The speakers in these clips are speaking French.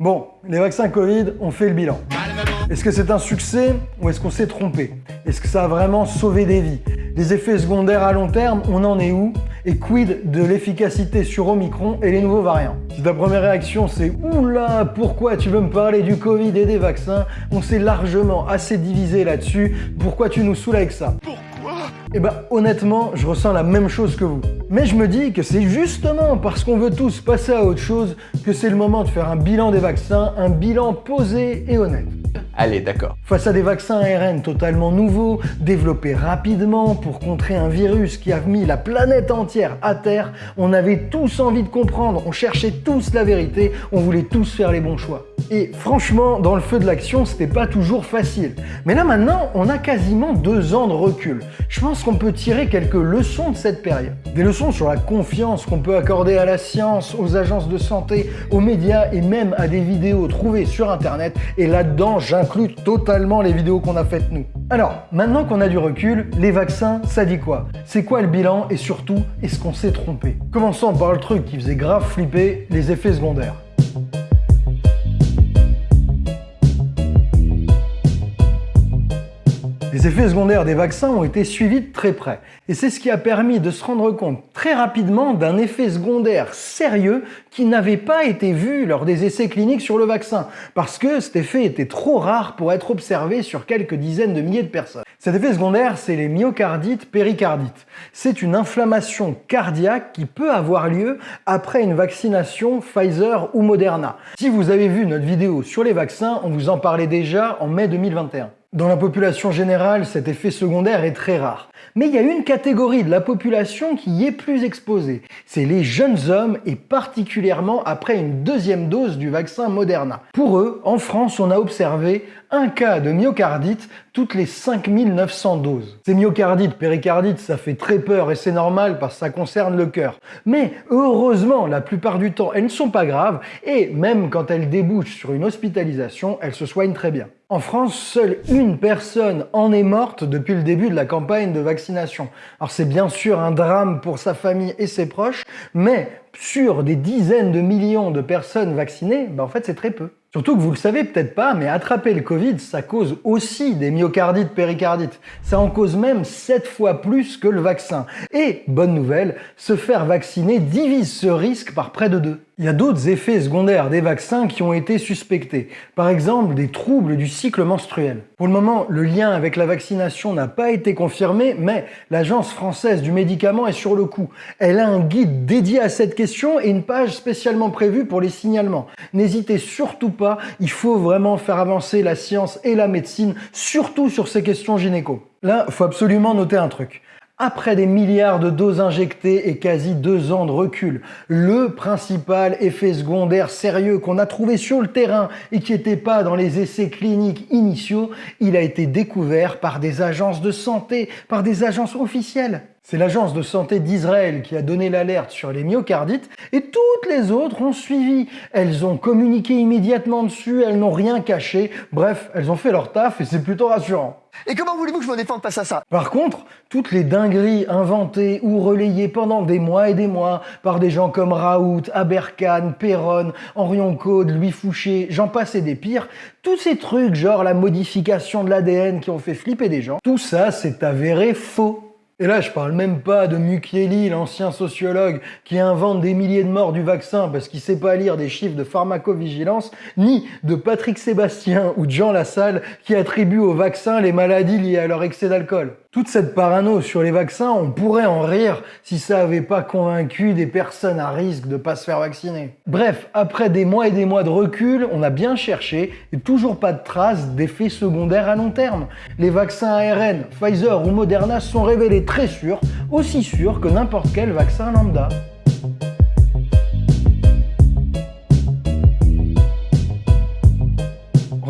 Bon, les vaccins Covid ont fait le bilan. Est-ce que c'est un succès ou est-ce qu'on s'est trompé? Est-ce que ça a vraiment sauvé des vies? Les effets secondaires à long terme, on en est où? Et quid de l'efficacité sur Omicron et les nouveaux variants? Si ta première réaction c'est « Oula, pourquoi tu veux me parler du Covid et des vaccins ?» On s'est largement assez divisé là-dessus, pourquoi tu nous saoules avec ça? Eh ben honnêtement, je ressens la même chose que vous. Mais je me dis que c'est justement parce qu'on veut tous passer à autre chose que c'est le moment de faire un bilan des vaccins, un bilan posé et honnête. Allez, d'accord. Face à des vaccins ARN totalement nouveaux, développés rapidement pour contrer un virus qui a mis la planète entière à terre, on avait tous envie de comprendre, on cherchait tous la vérité, on voulait tous faire les bons choix. Et franchement, dans le feu de l'action, c'était pas toujours facile. Mais là maintenant, on a quasiment deux ans de recul. Je pense qu'on peut tirer quelques leçons de cette période. Des leçons sur la confiance qu'on peut accorder à la science, aux agences de santé, aux médias et même à des vidéos trouvées sur internet. Et là-dedans, j'inclus totalement les vidéos qu'on a faites nous. Alors, maintenant qu'on a du recul, les vaccins, ça dit quoi? C'est quoi le bilan? Et surtout, est-ce qu'on s'est trompé? Commençons par le truc qui faisait grave flipper, les effets secondaires. Les effets secondaires des vaccins ont été suivis de très près. Et c'est ce qui a permis de se rendre compte très rapidement d'un effet secondaire sérieux qui n'avait pas été vu lors des essais cliniques sur le vaccin, parce que cet effet était trop rare pour être observé sur quelques dizaines de milliers de personnes. Cet effet secondaire, c'est les myocardites péricardites. C'est une inflammation cardiaque qui peut avoir lieu après une vaccination Pfizer ou Moderna. Si vous avez vu notre vidéo sur les vaccins, on vous en parlait déjà en mai 2021. Dans la population générale, cet effet secondaire est très rare. Mais il y a une catégorie de la population qui y est plus exposée. C'est les jeunes hommes et particulièrement après une deuxième dose du vaccin Moderna. Pour eux, en France, on a observé un cas de myocardite toutes les 5900 doses. Ces myocardites, péricardites, ça fait très peur et c'est normal parce que ça concerne le cœur. Mais heureusement, la plupart du temps, elles ne sont pas graves et même quand elles débouchent sur une hospitalisation, elles se soignent très bien. En France, seule une personne en est morte depuis le début de la campagne de vaccination. Alors c'est bien sûr un drame pour sa famille et ses proches, mais sur des dizaines de millions de personnes vaccinées, ben en fait c'est très peu. Surtout que vous le savez peut-être pas, mais attraper le Covid, ça cause aussi des myocardites, péricardites. Ça en cause même 7 fois plus que le vaccin. Et, bonne nouvelle, se faire vacciner divise ce risque par près de 2. Il y a d'autres effets secondaires des vaccins qui ont été suspectés. Par exemple, des troubles du cycle menstruel. Pour le moment, le lien avec la vaccination n'a pas été confirmé, mais l'Agence française du médicament est sur le coup. Elle a un guide dédié à cette question et une page spécialement prévue pour les signalements. N'hésitez surtout pas, il faut vraiment faire avancer la science et la médecine, surtout sur ces questions gynéco. Là, il faut absolument noter un truc. Après des milliards de doses injectées et quasi deux ans de recul, le principal effet secondaire sérieux qu'on a trouvé sur le terrain et qui n'était pas dans les essais cliniques initiaux, il a été découvert par des agences de santé, par des agences officielles. C'est l'agence de santé d'Israël qui a donné l'alerte sur les myocardites et toutes les autres ont suivi. Elles ont communiqué immédiatement dessus, elles n'ont rien caché. Bref, elles ont fait leur taf et c'est plutôt rassurant. Et comment voulez-vous que je me défende face à ça? Par contre, toutes les dingueries inventées ou relayées pendant des mois et des mois par des gens comme Raoult, Aberkan, Perron, Henrion Code, Louis Fouché, j'en passe et des pires, tous ces trucs genre la modification de l'ADN qui ont fait flipper des gens, tout ça c'est avéré faux. Et là, je parle même pas de Mukieli, l'ancien sociologue qui invente des milliers de morts du vaccin parce qu'il sait pas lire des chiffres de pharmacovigilance, ni de Patrick Sébastien ou Jean Lassalle qui attribuent au vaccin les maladies liées à leur excès d'alcool. Toute cette parano sur les vaccins, on pourrait en rire si ça avait pas convaincu des personnes à risque de pas se faire vacciner. Bref, après des mois et des mois de recul, on a bien cherché et toujours pas de traces d'effets secondaires à long terme. Les vaccins ARN, Pfizer ou Moderna sont révélés très sûrs, aussi sûrs que n'importe quel vaccin lambda.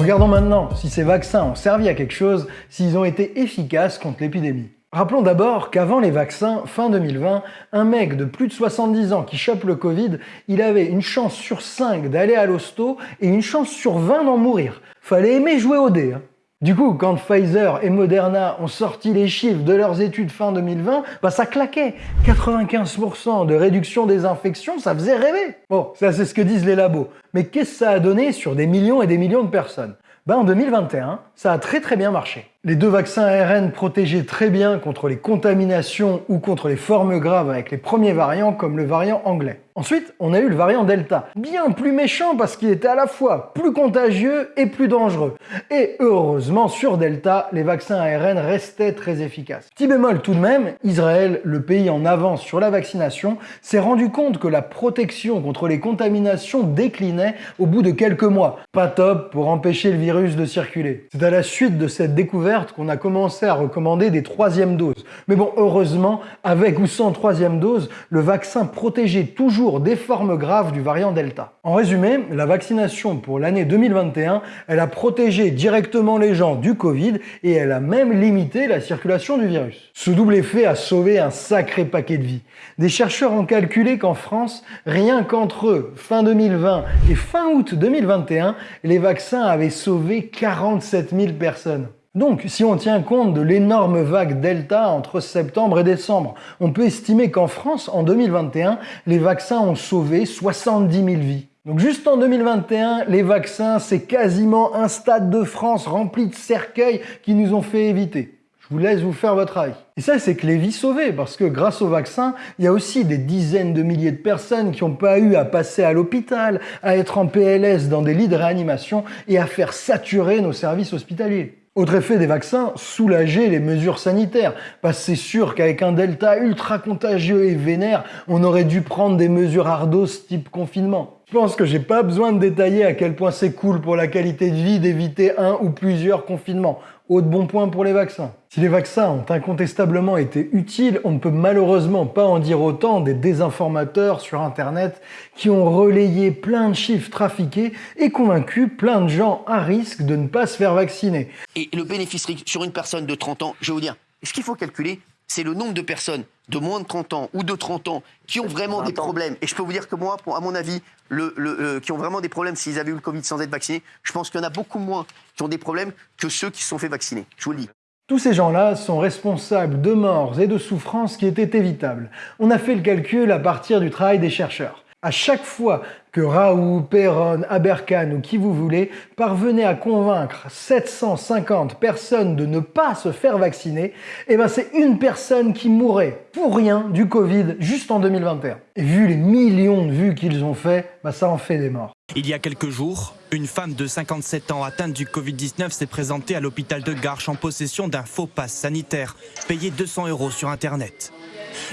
Regardons maintenant si ces vaccins ont servi à quelque chose, s'ils ont été efficaces contre l'épidémie. Rappelons d'abord qu'avant les vaccins, fin 2020, un mec de plus de 70 ans qui chope le Covid, il avait une chance sur 5 d'aller à l'hosto et une chance sur 20 d'en mourir. Fallait aimer jouer au dé. Hein. Du coup, quand Pfizer et Moderna ont sorti les chiffres de leurs études fin 2020, bah ça claquait. 95% de réduction des infections, ça faisait rêver. Bon, ça c'est ce que disent les labos. Mais qu'est-ce que ça a donné sur des millions et des millions de personnes? Bah en 2021, ça a très très bien marché. Les deux vaccins ARN protégeaient très bien contre les contaminations ou contre les formes graves avec les premiers variants comme le variant anglais. Ensuite, on a eu le variant Delta, bien plus méchant parce qu'il était à la fois plus contagieux et plus dangereux. Et heureusement, sur Delta, les vaccins ARN restaient très efficaces. Petit bémol tout de même, Israël, le pays en avance sur la vaccination, s'est rendu compte que la protection contre les contaminations déclinait au bout de quelques mois. Pas top pour empêcher le virus de circuler. C'est à la suite de cette découverte qu'on a commencé à recommander des troisièmes doses. Mais bon, heureusement, avec ou sans troisième dose, le vaccin protégeait toujours des formes graves du variant Delta. En résumé, la vaccination pour l'année 2021, elle a protégé directement les gens du Covid et elle a même limité la circulation du virus. Ce double effet a sauvé un sacré paquet de vies. Des chercheurs ont calculé qu'en France, rien qu'entre fin 2020 et fin août 2021, les vaccins avaient sauvé 47 000 personnes. Donc, si on tient compte de l'énorme vague Delta entre septembre et décembre, on peut estimer qu'en France, en 2021, les vaccins ont sauvé 70 000 vies. Donc juste en 2021, les vaccins, c'est quasiment un stade de France rempli de cercueils qui nous ont fait éviter. Je vous laisse vous faire votre avis. Et ça, c'est que les vies sauvées, parce que grâce au vaccin, il y a aussi des dizaines de milliers de personnes qui n'ont pas eu à passer à l'hôpital, à être en PLS dans des lits de réanimation et à faire saturer nos services hospitaliers. Autre effet des vaccins, soulager les mesures sanitaires. Parce que c'est sûr qu'avec un delta ultra contagieux et vénère, on aurait dû prendre des mesures ardos type confinement. Je pense que j'ai pas besoin de détailler à quel point c'est cool pour la qualité de vie d'éviter un ou plusieurs confinements. Autre bon point pour les vaccins. Si les vaccins ont incontestablement été utiles, on ne peut malheureusement pas en dire autant des désinformateurs sur Internet qui ont relayé plein de chiffres trafiqués et convaincu plein de gens à risque de ne pas se faire vacciner. Et le bénéfice sur une personne de 30 ans, je vais vous dire, ce qu'il faut calculer, c'est le nombre de personnes de moins de 30 ans ou de 30 ans qui ont vraiment des problèmes. Et je peux vous dire que moi, à mon avis, le, euh, qui ont vraiment des problèmes s'ils avaient eu le Covid sans être vaccinés, je pense qu'il y en a beaucoup moins qui ont des problèmes que ceux qui se sont fait vacciner. Je vous le dis. Tous ces gens-là sont responsables de morts et de souffrances qui étaient évitables. On a fait le calcul à partir du travail des chercheurs. À chaque fois que Raoult, Perron, Aberkan ou qui vous voulez parvenait à convaincre 750 personnes de ne pas se faire vacciner, eh ben c'est une personne qui mourrait pour rien du Covid juste en 2021. Et vu les millions de vues qu'ils ont fait, bah ça en fait des morts. Il y a quelques jours, une femme de 57 ans atteinte du Covid-19 s'est présentée à l'hôpital de Garches en possession d'un faux pass sanitaire, payé 200 euros sur Internet.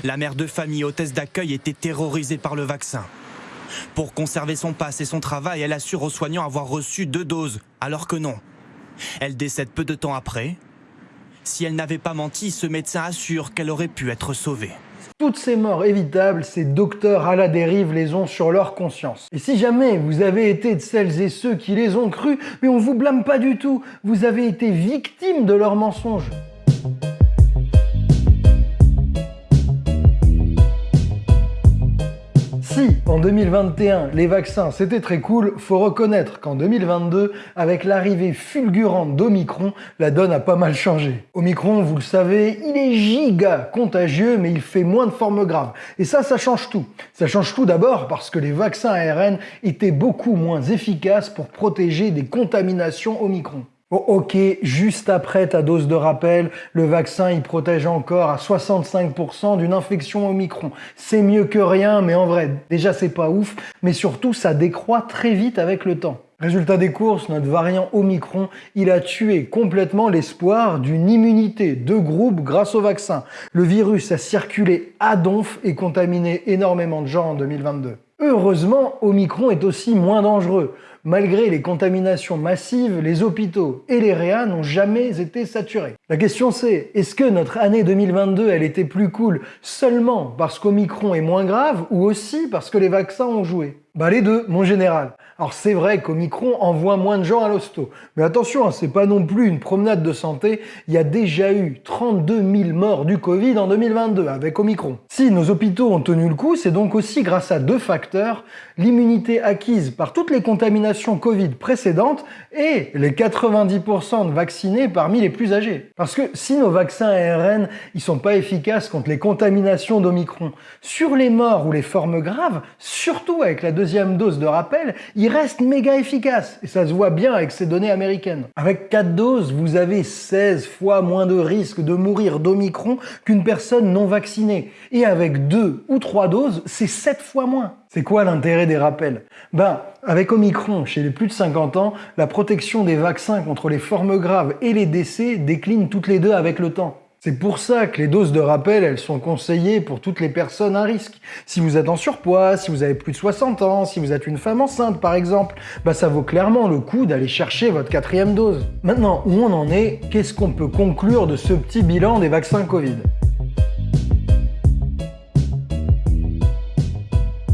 La mère de famille hôtesse d'accueil était terrorisée par le vaccin. Pour conserver son passe et son travail, elle assure aux soignants avoir reçu deux doses, alors que non. Elle décède peu de temps après. Si elle n'avait pas menti, ce médecin assure qu'elle aurait pu être sauvée. Toutes ces morts évitables, ces docteurs à la dérive les ont sur leur conscience. Et si jamais vous avez été de celles et ceux qui les ont crus, mais on vous blâme pas du tout, vous avez été victime de leurs mensonges. Si en 2021 les vaccins c'était très cool, faut reconnaître qu'en 2022, avec l'arrivée fulgurante d'Omicron, la donne a pas mal changé. Omicron, vous le savez, il est giga contagieux, mais il fait moins de formes graves. Et ça, ça change tout. Ça change tout d'abord parce que les vaccins ARN étaient beaucoup moins efficaces pour protéger des contaminations Omicron. Oh, ok, juste après ta dose de rappel, le vaccin il protège encore à 65% d'une infection au micron. C'est mieux que rien, mais en vrai, déjà c'est pas ouf, mais surtout ça décroît très vite avec le temps. Résultat des courses, notre variant Omicron, il a tué complètement l'espoir d'une immunité de groupe grâce au vaccin. Le virus a circulé à donf et contaminé énormément de gens en 2022. Heureusement, Omicron est aussi moins dangereux. Malgré les contaminations massives, les hôpitaux et les réas n'ont jamais été saturés. La question c'est, est-ce que notre année 2022, elle était plus cool seulement parce qu'Omicron est moins grave ou aussi parce que les vaccins ont joué? Bah les deux, mon général. Alors c'est vrai qu'Omicron envoie moins de gens à l'hosto, mais attention, hein, c'est pas non plus une promenade de santé, il y a déjà eu 32 000 morts du Covid en 2022 avec Omicron. Si nos hôpitaux ont tenu le coup, c'est donc aussi grâce à deux facteurs, l'immunité acquise par toutes les contaminations Covid précédentes et les 90% de vaccinés parmi les plus âgés. Parce que si nos vaccins ARN, ils sont pas efficaces contre les contaminations d'Omicron, sur les morts ou les formes graves, surtout avec la deuxième dose de rappel, ils restent méga efficaces. Et ça se voit bien avec ces données américaines. Avec 4 doses, vous avez 16 fois moins de risque de mourir d'Omicron qu'une personne non vaccinée. Et avec 2 ou 3 doses, c'est 7 fois moins. C'est quoi l'intérêt des rappels? Ben, avec Omicron, chez les plus de 50 ans, la protection des vaccins contre les formes graves et les décès décline toutes les deux avec le temps. C'est pour ça que les doses de rappel, elles sont conseillées pour toutes les personnes à risque. Si vous êtes en surpoids, si vous avez plus de 60 ans, si vous êtes une femme enceinte par exemple, bah ça vaut clairement le coup d'aller chercher votre quatrième dose. Maintenant, où on en est, qu'est-ce qu'on peut conclure de ce petit bilan des vaccins Covid?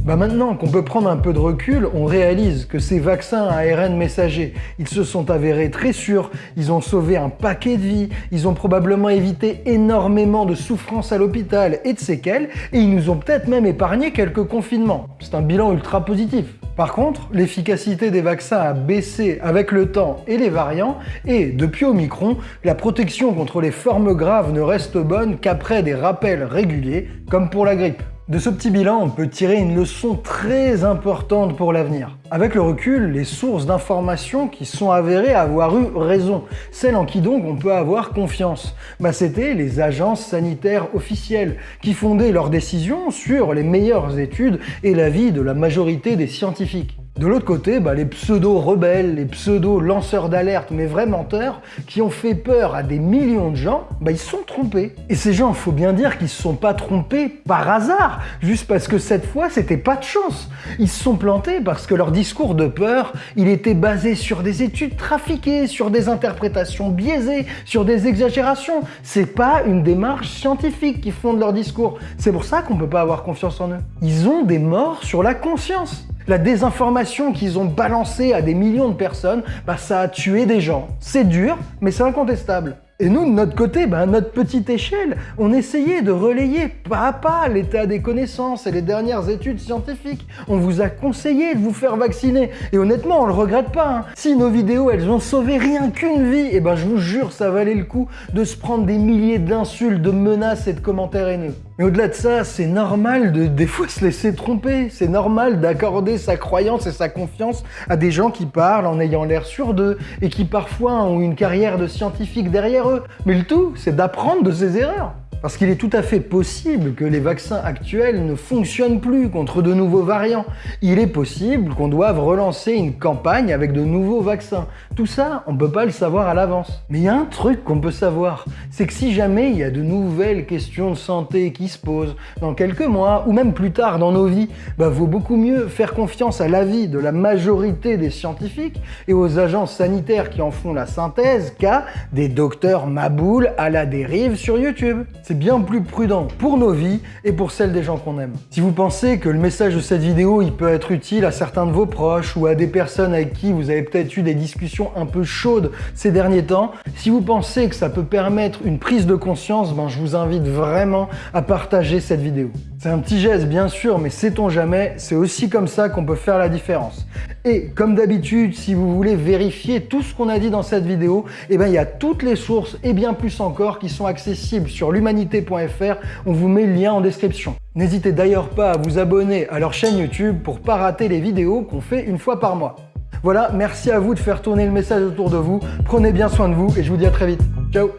Bah maintenant qu'on peut prendre un peu de recul, on réalise que ces vaccins à ARN messager, ils se sont avérés très sûrs, ils ont sauvé un paquet de vies, ils ont probablement évité énormément de souffrances à l'hôpital et de séquelles, et ils nous ont peut-être même épargné quelques confinements. C'est un bilan ultra positif. Par contre, l'efficacité des vaccins a baissé avec le temps et les variants, et depuis Omicron, la protection contre les formes graves ne reste bonne qu'après des rappels réguliers, comme pour la grippe. De ce petit bilan, on peut tirer une leçon très importante pour l'avenir. Avec le recul, les sources d'informations qui sont avérées avoir eu raison, celles en qui donc on peut avoir confiance, bah c'était les agences sanitaires officielles qui fondaient leurs décisions sur les meilleures études et l'avis de la majorité des scientifiques. De l'autre côté, bah, les pseudo-rebelles, les pseudo-lanceurs d'alerte, mais vrais menteurs, qui ont fait peur à des millions de gens, bah, ils sont trompés. Et ces gens, il faut bien dire qu'ils se sont pas trompés par hasard, juste parce que cette fois, c'était pas de chance. Ils se sont plantés parce que leur discours de peur, il était basé sur des études trafiquées, sur des interprétations biaisées, sur des exagérations. C'est pas une démarche scientifique qui fonde leur discours. C'est pour ça qu'on peut pas avoir confiance en eux. Ils ont des morts sur la conscience. La désinformation qu'ils ont balancée à des millions de personnes, bah, ça a tué des gens. C'est dur, mais c'est incontestable. Et nous, de notre côté, à notre petite échelle, on essayait de relayer pas à pas l'état des connaissances et les dernières études scientifiques. On vous a conseillé de vous faire vacciner. Et honnêtement, on le regrette pas. Hein. Si nos vidéos, elles ont sauvé rien qu'une vie, et eh ben je vous jure, ça valait le coup de se prendre des milliers d'insultes, de menaces et de commentaires haineux. Mais au-delà de ça, c'est normal de des fois se laisser tromper. C'est normal d'accorder sa croyance et sa confiance à des gens qui parlent en ayant l'air sur d'eux et qui parfois ont une carrière de scientifique derrière eux. Mais le tout, c'est d'apprendre de ses erreurs. Parce qu'il est tout à fait possible que les vaccins actuels ne fonctionnent plus contre de nouveaux variants. Il est possible qu'on doive relancer une campagne avec de nouveaux vaccins. Tout ça, on ne peut pas le savoir à l'avance. Mais il y a un truc qu'on peut savoir, c'est que si jamais il y a de nouvelles questions de santé qui se posent dans quelques mois ou même plus tard dans nos vies, bah vaut beaucoup mieux faire confiance à l'avis de la majorité des scientifiques et aux agences sanitaires qui en font la synthèse qu'à des docteurs maboules à la dérive sur YouTube bien plus prudent pour nos vies et pour celles des gens qu'on aime. Si vous pensez que le message de cette vidéo peut être utile à certains de vos proches ou à des personnes avec qui vous avez peut-être eu des discussions un peu chaudes ces derniers temps, si vous pensez que ça peut permettre une prise de conscience, ben je vous invite vraiment à partager cette vidéo. C'est un petit geste bien sûr, mais sait-on jamais, c'est aussi comme ça qu'on peut faire la différence. Et comme d'habitude, si vous voulez vérifier tout ce qu'on a dit dans cette vidéo, eh ben, il y a toutes les sources et bien plus encore qui sont accessibles sur l'humanité.fr. On vous met le lien en description. N'hésitez d'ailleurs pas à vous abonner à leur chaîne YouTube pour pas rater les vidéos qu'on fait une fois par mois. Voilà, merci à vous de faire tourner le message autour de vous. Prenez bien soin de vous et je vous dis à très vite. Ciao